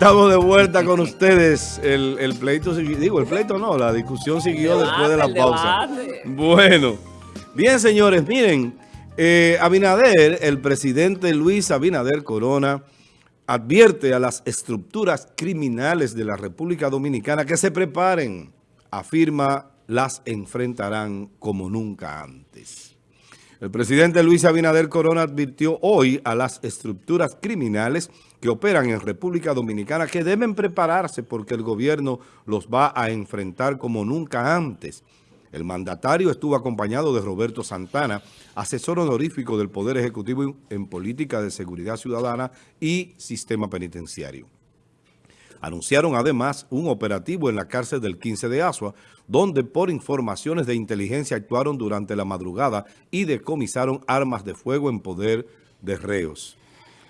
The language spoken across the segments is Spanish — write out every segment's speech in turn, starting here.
Estamos de vuelta con ustedes. El, el pleito, digo, el pleito no, la discusión siguió después de la pausa. Bueno, bien señores, miren, eh, Abinader, el presidente Luis Abinader Corona, advierte a las estructuras criminales de la República Dominicana que se preparen. Afirma, las enfrentarán como nunca antes. El presidente Luis Abinader Corona advirtió hoy a las estructuras criminales que operan en República Dominicana que deben prepararse porque el gobierno los va a enfrentar como nunca antes. El mandatario estuvo acompañado de Roberto Santana, asesor honorífico del Poder Ejecutivo en Política de Seguridad Ciudadana y Sistema Penitenciario. Anunciaron además un operativo en la cárcel del 15 de Asua, donde por informaciones de inteligencia actuaron durante la madrugada y decomisaron armas de fuego en poder de reos.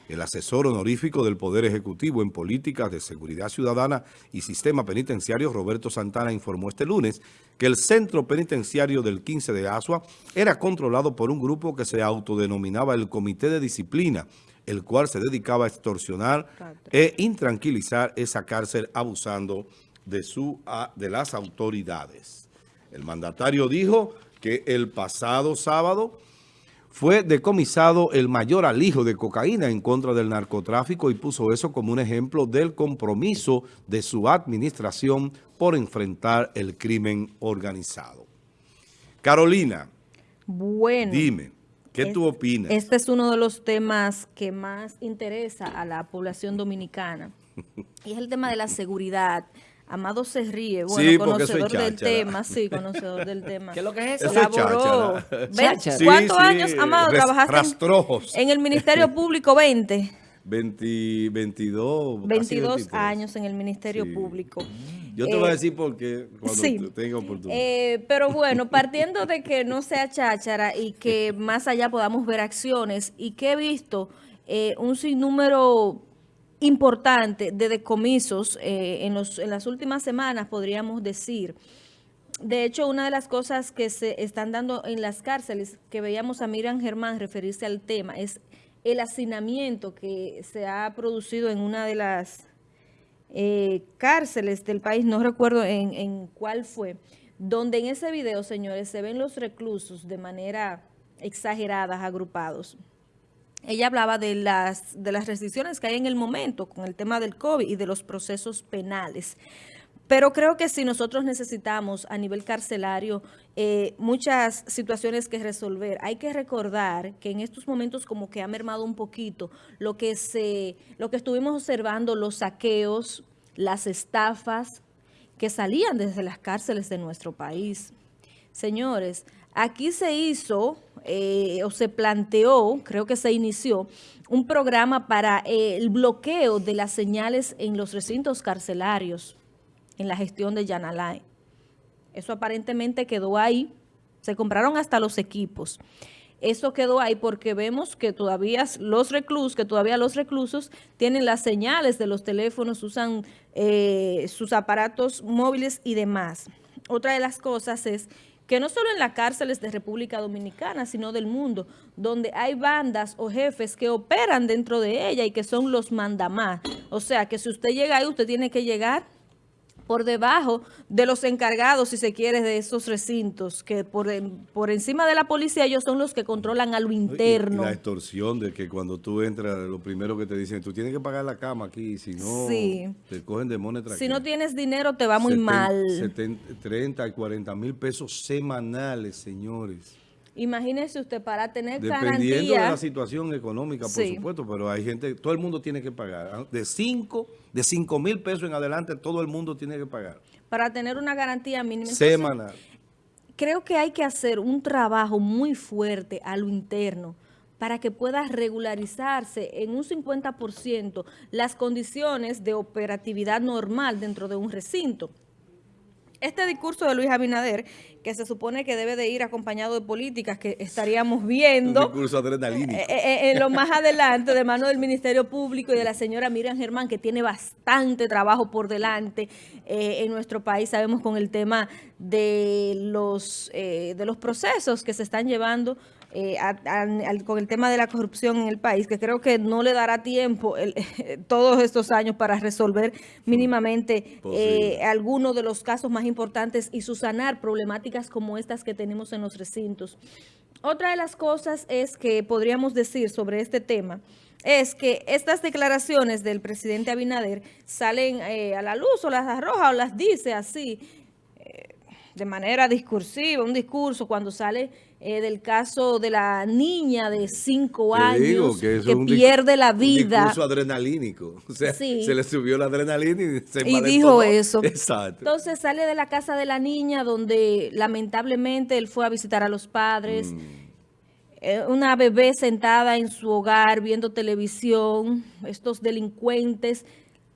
El asesor honorífico del Poder Ejecutivo en Políticas de Seguridad Ciudadana y Sistema Penitenciario, Roberto Santana, informó este lunes que el centro penitenciario del 15 de Asua era controlado por un grupo que se autodenominaba el Comité de Disciplina, el cual se dedicaba a extorsionar e intranquilizar esa cárcel abusando de, su, de las autoridades. El mandatario dijo que el pasado sábado fue decomisado el mayor alijo de cocaína en contra del narcotráfico y puso eso como un ejemplo del compromiso de su administración por enfrentar el crimen organizado. Carolina, bueno, dime. ¿Qué tú opinas? Este es uno de los temas que más interesa a la población dominicana. y es el tema de la seguridad. Amado se ríe, bueno, conocedor del tema, sí, conocedor del tema. ¿Qué es lo que es eso? Laboró. ¿Cuántos años, Amado, trabajaste en, el Ministerio Público? 20. 20, 22. 22 años en el Ministerio Público. Yo te voy a eh, decir por qué cuando tenga oportunidad. Eh, pero bueno, partiendo de que no sea cháchara y que más allá podamos ver acciones y que he visto eh, un sinnúmero importante de decomisos en, los, en las últimas semanas, podríamos decir. De hecho, una de las cosas que se están dando en las cárceles, que veíamos a Miriam Germán referirse al tema, es el hacinamiento que se ha producido en una de las eh, cárceles del país, no recuerdo en, cuál fue, donde en ese video, señores, se ven los reclusos de manera exagerada, agrupados. Ella hablaba de las, de las restricciones que hay en el momento con el tema del COVID y de los procesos penales. Pero creo que si nosotros necesitamos a nivel carcelario eh, muchas situaciones que resolver, hay que recordar que en estos momentos como que ha mermado un poquito lo que, se, lo que estuvimos observando, los saqueos, las estafas que salían desde las cárceles de nuestro país. Señores, aquí se hizo eh, o se planteó, creo que se inició, un programa para eh, el bloqueo de las señales en los recintos carcelarios en la gestión de Yanalay. Eso aparentemente quedó ahí. Se compraron hasta los equipos. Eso quedó ahí porque vemos que todavía los reclusos, que todavía los reclusos tienen las señales de los teléfonos, usan eh, sus aparatos móviles y demás. Otra de las cosas es que no solo en las cárceles de República Dominicana, sino del mundo, donde hay bandas o jefes que operan dentro de ella y que son los mandamás. O sea, que si usted llega ahí, usted tiene que llegar por debajo de los encargados, si se quiere, de esos recintos, que por, por encima de la policía ellos son los que controlan a lo interno. la extorsión de que cuando tú entras, lo primero que te dicen, tú tienes que pagar la cama aquí, si no, te cogen de moneda. Si no tienes dinero, te va muy mal. 30 y 40 mil pesos semanales, señores. Imagínese usted para tener Dependiendo de la situación económica, por supuesto, pero hay gente, todo el mundo tiene que pagar. ¿ah? De 5 de cinco mil pesos en adelante, todo el mundo tiene que pagar. Para tener una garantía mínima. Semanal. creo que hay que hacer un trabajo muy fuerte a lo interno para que pueda regularizarse en un 50% las condiciones de operatividad normal dentro de un recinto este discurso de Luis Abinader, que se supone que debe de ir acompañado de políticas que estaríamos viendo. Adrenalínico. Eh, eh, en lo más adelante, de mano del Ministerio Público y de la señora Miriam Germán, que tiene bastante trabajo por delante eh, en nuestro país. Sabemos con el tema de los, de los procesos que se están llevando eh, con el tema de la corrupción en el país, que creo que no le dará tiempo todos estos años para resolver mínimamente eh, algunos de los casos más importantes y susanar problemáticas como estas que tenemos en los recintos. Otra de las cosas es que podríamos decir sobre este tema es que estas declaraciones del presidente Abinader salen eh, a la luz o las arroja o las dice así, eh, de manera discursiva, un discurso cuando sale eh, del caso de la niña de cinco años que, pierde la vida. Un discurso adrenalínico, o sea, se le subió la adrenalina y se Y dijo eso. Exacto. Entonces sale de la casa de la niña donde lamentablemente él fue a visitar a los padres, mm. Eh, una bebé sentada en su hogar viendo televisión, estos delincuentes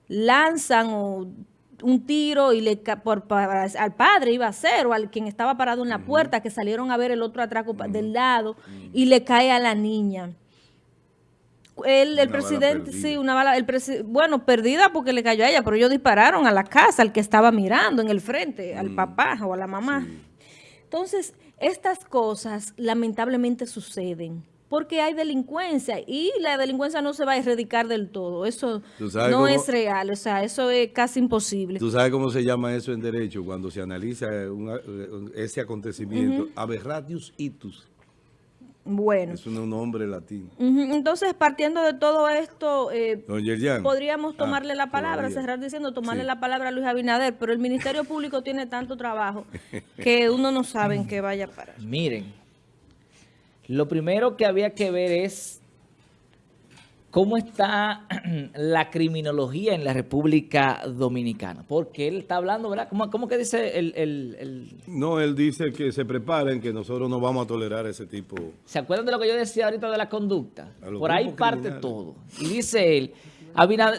lanzan un tiro y le por, al padre iba a ser o al quien estaba parado en la puerta que salieron a ver el otro atraco del lado y le cae a la niña. El, el presidente, sí, una bala, el bueno, perdida porque le cayó a ella, pero ellos dispararon a la casa, al que estaba mirando en el frente, al papá o a la mamá. Entonces, estas cosas lamentablemente suceden porque hay delincuencia y la delincuencia no se va a erradicar del todo. Eso no es real, o sea, eso es casi imposible. ¿Tú sabes cómo se llama eso en derecho cuando se analiza ese acontecimiento? Aberratius itus. Bueno. Es un nombre latino. Entonces, partiendo de todo esto, eh, podríamos ah, tomarle la palabra, cerrar diciendo tomarle la palabra a Luis Abinader, pero el Ministerio Público tiene tanto trabajo que uno no sabe en qué vaya a parar. Miren, lo primero que había que ver es cómo está la criminología en la República Dominicana. Porque él está hablando, ¿verdad? ¿Cómo, que dice el, No, él dice que se preparen, que nosotros no vamos a tolerar ese tipo... ¿Se acuerdan de lo que yo decía ahorita de la conducta? Por ahí parte todo. Y dice él,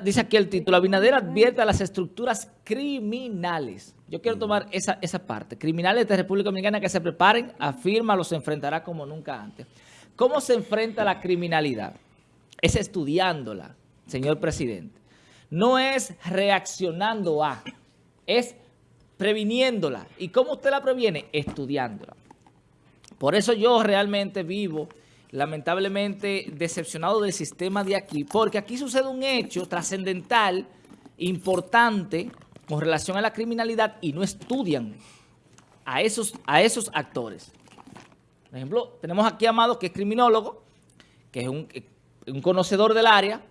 dice aquí el título, Abinader advierte a las estructuras criminales. Yo quiero tomar esa, esa parte. Criminales de República Dominicana que se preparen, afirma, los enfrentará como nunca antes. ¿Cómo se enfrenta la criminalidad? es estudiándola, señor presidente. No es reaccionando a, es previniéndola. ¿Y cómo usted la previene? Estudiándola. Por eso yo realmente vivo, lamentablemente, decepcionado del sistema de aquí, porque aquí sucede un hecho trascendental, importante, con relación a la criminalidad y no estudian a esos, a esos actores. Por ejemplo, tenemos aquí a Amado, que es criminólogo, que es un un conocedor del área,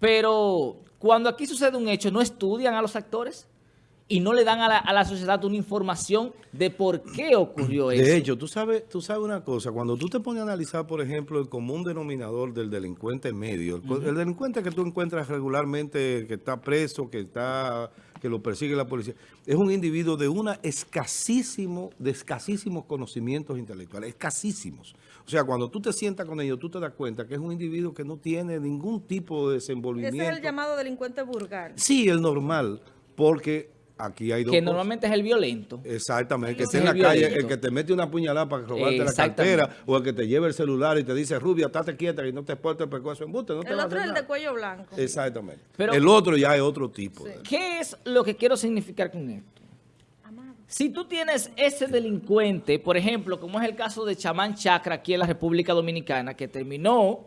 pero cuando aquí sucede un hecho, no estudian a los actores y no le dan a la, sociedad una información de por qué ocurrió eso. De hecho, tú sabes, tú sabes una cosa, cuando tú te pones a analizar, por ejemplo, el común denominador del delincuente medio, el, delincuente que tú encuentras regularmente, que está preso, que está que lo persigue la policía, es un individuo de una escasísimo, de escasísimos conocimientos intelectuales, escasísimos. O sea, cuando tú te sientas con ellos, tú te das cuenta que es un individuo que no tiene ningún tipo de desenvolvimiento. Ese es el llamado delincuente vulgar. Sí, el normal, porque Aquí hay dos Que normalmente es el violento. Exactamente, que esté en la calle, el que te mete una puñalada para robarte la cartera, o el que te lleva el celular y te dice, Rubia, estate quieta y no te exporte el pescuezo en buste. No el otro es el de cuello blanco. Exactamente. Pero, el otro ya es otro tipo. ¿Qué es lo que quiero significar con esto? Si tú tienes ese delincuente, por ejemplo, como es el caso de Chamán Chacra aquí en la República Dominicana, que terminó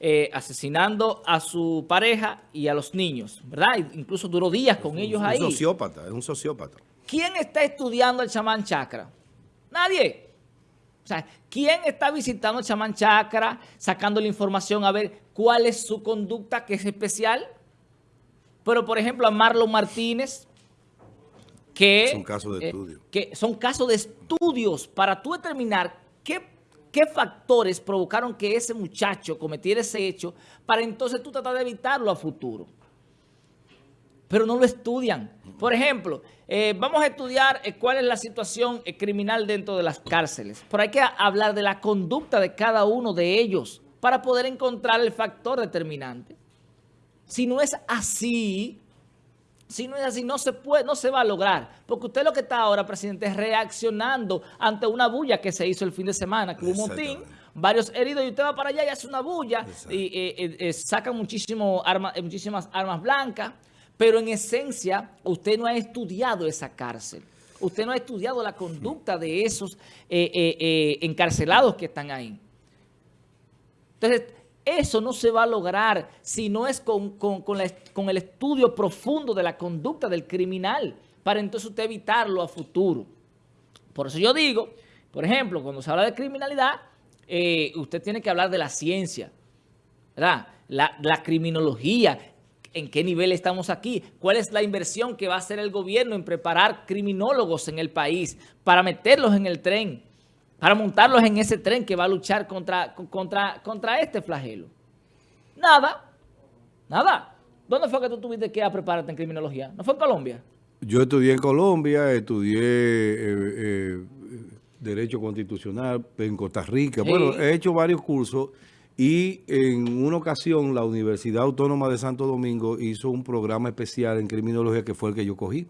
eh, asesinando a su pareja y a los niños, ¿verdad? Incluso duró días con ellos ahí. Es un sociópata, es un sociópata. ¿Quién está estudiando el chamán chakra? Nadie. O sea, ¿quién está visitando el chamán chakra, sacando la información a ver cuál es su conducta que es especial? Pero, por ejemplo, a Marlon Martínez, que... Son casos de eh, estudio. Que son casos de estudios para tú determinar qué ¿Qué factores provocaron que ese muchacho cometiera ese hecho para entonces tú tratar de evitarlo a futuro? Pero no lo estudian. Por ejemplo, eh, vamos a estudiar eh, cuál es la situación eh, criminal dentro de las cárceles. Pero hay que hablar de la conducta de cada uno de ellos para poder encontrar el factor determinante. Si no es así, si no es así, no se puede, no se va a lograr. Porque usted lo que está ahora, presidente, es reaccionando ante una bulla que se hizo el fin de semana, que hubo un motín, varios heridos, y usted va para allá y hace una bulla, y eh, eh, eh, saca muchísimo muchísimas armas blancas, pero en esencia, usted no ha estudiado esa cárcel. Usted no ha estudiado la conducta de esos encarcelados que están ahí. Entonces, eso no se va a lograr si no es con, con el estudio profundo de la conducta del criminal, para entonces usted evitarlo a futuro. Por eso yo digo, por ejemplo, cuando se habla de criminalidad, eh, usted tiene que hablar de la ciencia, ¿verdad? La, la, criminología, en qué nivel estamos aquí, cuál es la inversión que va a hacer el gobierno en preparar criminólogos en el país para meterlos en el tren, para montarlos en ese tren que va a luchar contra, contra, contra este flagelo. Nada, nada. ¿Dónde fue que tú tuviste que prepararte en criminología? ¿No fue en Colombia? Yo estudié en Colombia, estudié eh, eh, Derecho Constitucional en Costa Rica. Bueno, he hecho varios cursos y en una ocasión la Universidad Autónoma de Santo Domingo hizo un programa especial en criminología que fue el que yo cogí.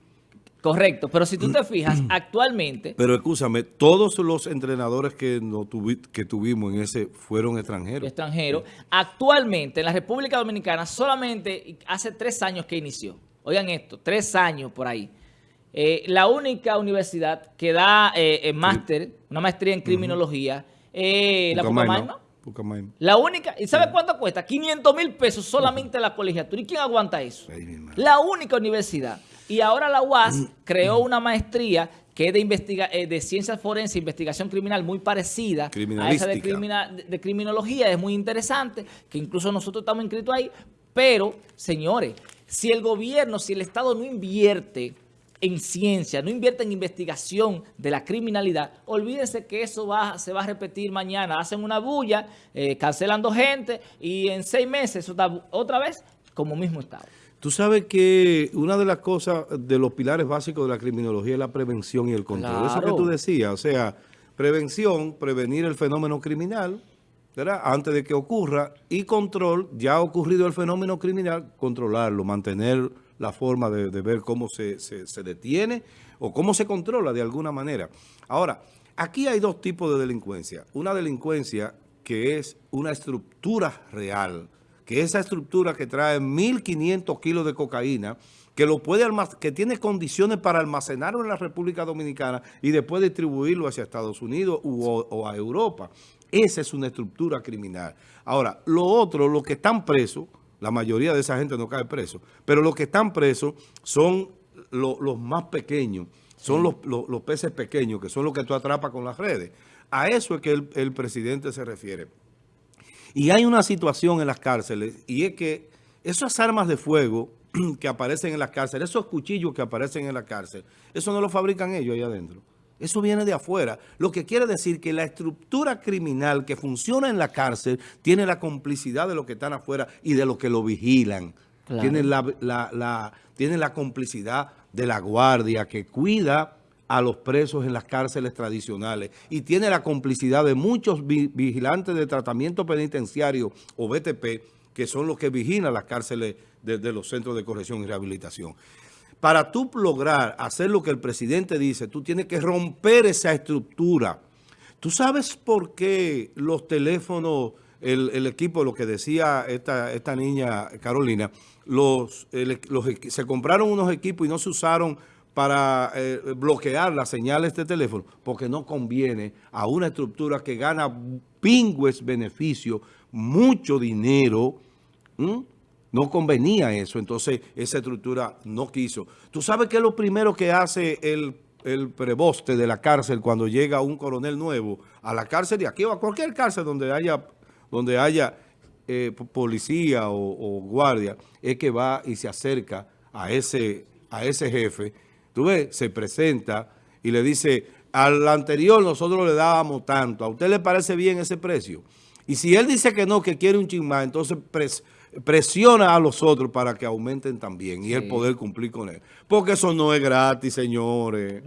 Correcto, pero si tú te fijas, actualmente... Pero escúchame, todos los entrenadores que, no que tuvimos en ese fueron extranjeros. Extranjeros. Actualmente, en la República Dominicana, solamente hace tres años que inició. Oigan esto, tres años por ahí. Eh, la única universidad que da eh, máster, una maestría en criminología, eh, la Pucamaima. La única, ¿y sabe cuánto cuesta? 500 mil pesos solamente la colegiatura. ¿Y quién aguanta eso? la única universidad. Y ahora la UAS mm. creó una maestría que es de, investiga de ciencias forenses, investigación criminal muy parecida a esa de, de criminología. Es muy interesante, que incluso nosotros estamos inscritos ahí. Pero, señores, si el gobierno, si el Estado no invierte en ciencia, no invierte en investigación de la criminalidad, olvídense que eso va, se va a repetir mañana. Hacen una bulla, eh, cancelando gente y en seis meses está otra vez como mismo estado. Tú sabes que una de las cosas, de los pilares básicos de la criminología es la prevención y el control. Eso que tú decías, o sea, prevención, prevenir el fenómeno criminal, antes de que ocurra, y control, ya ha ocurrido el fenómeno criminal, controlarlo, mantener la forma de, ver cómo se, se, detiene o cómo se controla de alguna manera. Ahora, aquí hay dos tipos de delincuencia. Una delincuencia que es una estructura real, que esa estructura que trae 1.500 kilos de cocaína, que lo puede que tiene condiciones para almacenarlo en la República Dominicana y después distribuirlo hacia Estados Unidos o a Europa. Esa es una estructura criminal. Ahora, lo otro, los que están presos, la mayoría de esa gente no cae preso, pero los que están presos son los más pequeños, son los, peces pequeños, que son los que tú atrapas con las redes. A eso es que el, presidente se refiere. Y hay una situación en las cárceles, y es que esas armas de fuego que aparecen en las cárceles, esos cuchillos que aparecen en la cárcel, eso no lo fabrican ellos ahí adentro. Eso viene de afuera. Lo que quiere decir que la estructura criminal que funciona en la cárcel tiene la complicidad de los que están afuera y de los que lo vigilan. Tiene, la, la complicidad de la guardia que cuida a los presos en las cárceles tradicionales y tiene la complicidad de muchos vigilantes de tratamiento penitenciario o BTP que son los que vigilan las cárceles de, los centros de corrección y rehabilitación. Para tú lograr hacer lo que el presidente dice, tú tienes que romper esa estructura. ¿Tú sabes por qué los teléfonos, el, equipo, lo que decía esta, esta niña Carolina, los, se compraron unos equipos y no se usaron para eh, bloquear las señales de teléfono? Porque no conviene a una estructura que gana pingües beneficios, mucho dinero, no convenía eso, entonces esa estructura no quiso. ¿Tú sabes qué es lo primero que hace el, preboste de la cárcel cuando llega un coronel nuevo a la cárcel de aquí o a cualquier cárcel donde haya, donde haya eh, policía o, guardia? Es que va y se acerca a ese, a ese jefe, tú ves, se presenta y le dice, al anterior nosotros le dábamos tanto, ¿a usted le parece bien ese precio? Y si él dice que no, que quiere un chingmán, entonces presiona a los otros para que aumenten también y el poder cumplir con él. Porque eso no es gratis, señores.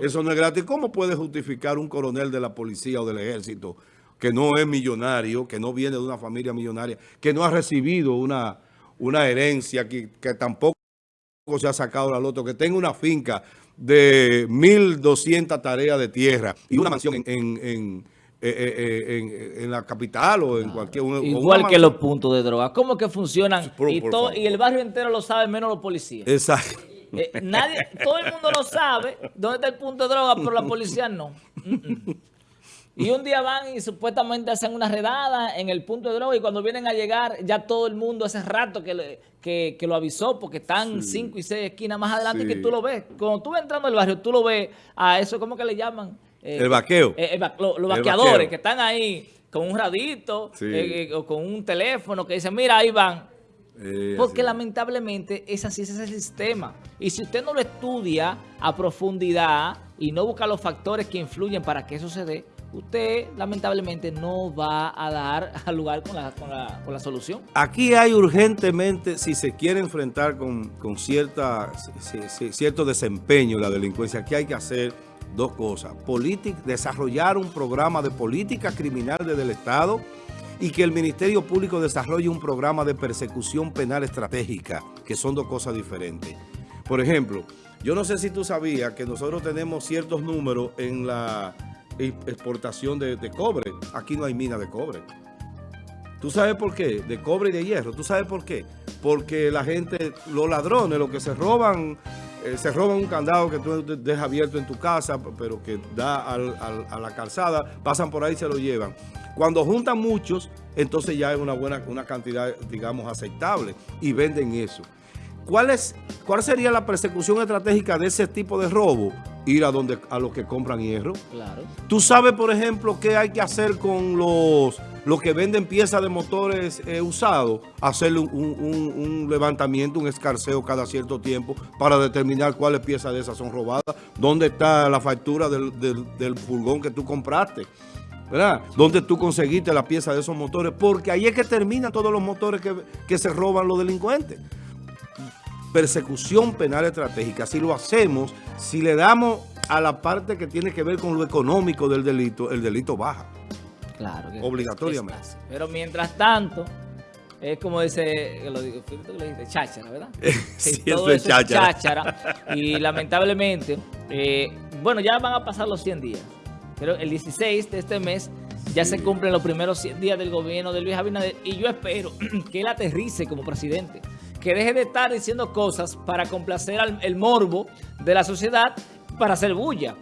Eso no es gratis. ¿Cómo puede justificar un coronel de la policía o del ejército que no es millonario, que no viene de una familia millonaria, que no ha recibido una, una herencia, que, que tampoco se ha sacado la loto, que tenga una finca de 1.200 tareas de tierra y una mansión en eh, eh, eh, en, la capital o en cualquier... Igual que los puntos de droga. ¿Cómo que funcionan? y, todo, y, el barrio entero lo sabe, menos los policías. Exacto. nadie, todo el mundo lo sabe, dónde está el punto de droga, pero la policía no. Y un día van y supuestamente hacen una redada en el punto de droga y cuando vienen a llegar ya todo el mundo hace rato que, que, lo avisó porque están cinco y seis esquinas más adelante que tú lo ves. Cuando tú vas entrando al barrio, tú lo ves a eso, ¿cómo que le llaman? Eh, el vaqueo. Eh, los vaqueadores que están ahí con un radito eh, o con un teléfono que dicen, mira, ahí van. Porque lamentablemente es así, ese es el sistema. Y si usted no lo estudia a profundidad y no busca los factores que influyen para que eso se dé, usted lamentablemente no va a dar al lugar con la, con la, solución. Aquí hay urgentemente, si se quiere enfrentar con, cierta, cierto desempeño la delincuencia, aquí hay que hacer dos cosas. desarrollar un programa de política criminal desde el Estado y que el Ministerio Público desarrolle un programa de persecución penal estratégica, que son dos cosas diferentes. Por ejemplo, yo no sé si tú sabías que nosotros tenemos ciertos números en la exportación de, cobre. Aquí no hay mina de cobre. ¿Tú sabes por qué? De cobre y de hierro. ¿Tú sabes por qué? Porque la gente, los ladrones, los que se roban, eh, se roban un candado que tú dejas abierto en tu casa, pero que da a la calzada, pasan por ahí y se lo llevan. Cuando juntan muchos, entonces ya es una buena una cantidad, digamos, aceptable y venden eso. ¿Cuál, es, ¿Cuál sería la persecución estratégica de ese tipo de robo? Ir a donde a los que compran hierro. Claro. Tú sabes, por ejemplo, qué hay que hacer con los, los que venden piezas de motores eh, usados. Hacerle un, levantamiento, un escarceo cada cierto tiempo para determinar cuáles piezas de esas son robadas. ¿Dónde está la factura del, del, furgón que tú compraste? ¿verdad? ¿Dónde tú conseguiste la pieza de esos motores? Porque ahí es que terminan todos los motores que, que se roban los delincuentes persecución penal estratégica. Si lo hacemos, si le damos a la parte que tiene que ver con lo económico del delito, el delito baja. Claro. Obligatoriamente. Pero mientras tanto, es como dice, lo digo, cháchara, ¿verdad? sí, eso es cháchara. Y lamentablemente, eh, bueno, ya van a pasar los 100 días. Pero el 16 de este mes ya se cumplen los primeros 100 días del gobierno de Luis Abinader y yo espero que él aterrice como presidente que deje de estar diciendo cosas para complacer al el morbo de la sociedad para hacer bulla,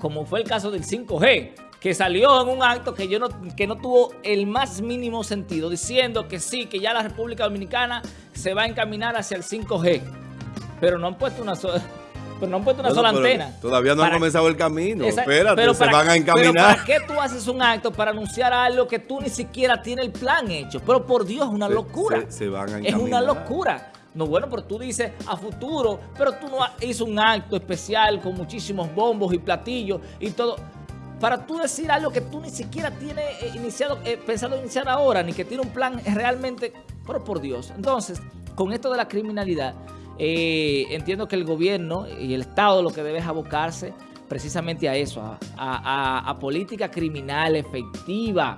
como fue el caso del 5G, que salió en un acto que, yo no, que no tuvo el más mínimo sentido, diciendo que sí, que ya la República Dominicana se va a encaminar hacia el 5G, pero no han puesto una sola... Pero no han puesto una sola antena. Todavía no han comenzado el camino. Espérate, se van a encaminar. Pero ¿para qué tú haces un acto para anunciar algo que tú ni siquiera tienes el plan hecho? Pero por Dios, es una locura. Se, van a encaminar. Es una locura. No, bueno, pero tú dices a futuro, pero tú no hizo un acto especial con muchísimos bombos y platillos y todo. Para tú decir algo que tú ni siquiera tienes eh, iniciado, eh, pensado iniciar ahora, ni que tiene un plan realmente, pero por Dios. Entonces, con esto de la criminalidad, eh, entiendo que el gobierno y el Estado lo que debe es abocarse precisamente a eso, a, política criminal efectiva,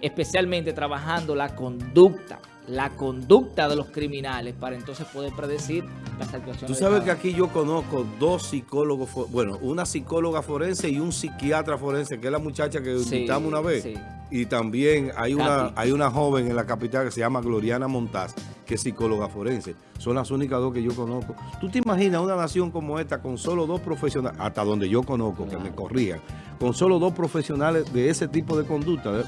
especialmente trabajando la conducta, la conducta de los criminales para entonces poder predecir las actuaciones. Tú sabes que aquí yo conozco dos psicólogos, bueno, una psicóloga forense y un psiquiatra forense, que es la muchacha que invitamos una vez. Y también hay una, hay una joven en la capital que se llama Gloriana Montaz, que es psicóloga forense. Son las únicas dos que yo conozco. ¿Tú te imaginas una nación como esta con solo dos profesionales, hasta donde yo conozco, que me corrían, con solo dos profesionales de ese tipo de conducta,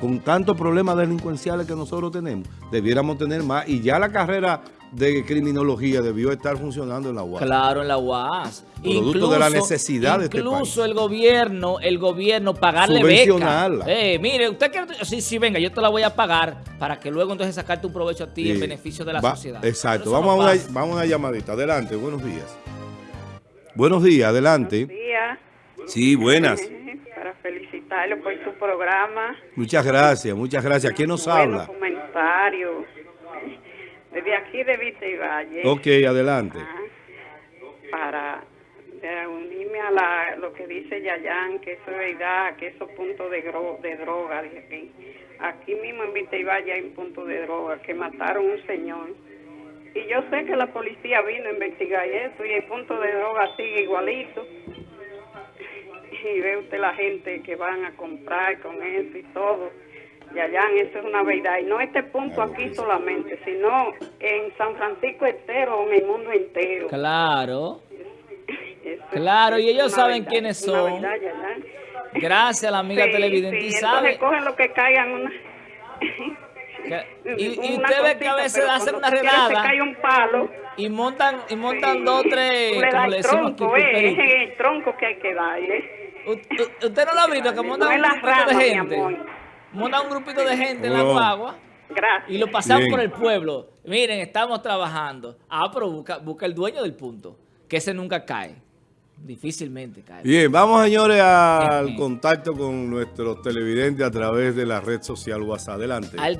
con tantos problemas delincuenciales que nosotros tenemos, debiéramos tener más. Y ya la carrera de criminología debió estar funcionando en la UAS. Claro, en la UAS. Producto incluso, de la necesidad de este Incluso el gobierno, el gobierno pagarle beca. Eh, mire, usted quiere... Sí, sí, venga, yo te la voy a pagar para que luego entonces sacarte un provecho a ti en beneficio de la sociedad. Exacto. Vamos, a una, vamos a una llamadita. Adelante, buenos días. Buenos días, adelante. Buenos días. Sí, buenas. Felicitarlo por su programa. Muchas gracias, muchas gracias. ¿Quién nos habla? comentarios desde aquí de Vista y Valle. Ok, adelante. para unirme a la, lo que dice Yayan, que eso es verdad, que esos puntos de, de droga, aquí. aquí mismo en Vista y Valle hay un punto de droga, que mataron un señor. Y yo sé que la policía vino a investigar eso y el punto de droga sigue igualito. Y ve usted la gente que van a comprar con eso y todo Yayan, eso es una verdad. Y no este punto aquí solamente, sino en San Francisco entero, en el mundo entero. Claro. claro, y ellos saben quiénes son. Gracias a la amiga Sí, televidente. sí, sabe, cogen lo que caigan una... y, y una usted ve que a veces hacen una redada cae un palo. y montan, y montan sí, dos, tres, le el tronco, eh, es el tronco que hay que darle. U- ¿Usted no lo ha visto? Que montan un grupito rama, de gente. Montan un grupito de gente en la guagua Gracias. y lo Bien. por el pueblo. Miren, estamos trabajando. Ah, pero busca, busca el dueño del punto. Que ese nunca cae. Difícilmente cae. Bien, vamos señores al contacto con nuestros televidentes a través de la red social WhatsApp. Adelante. Al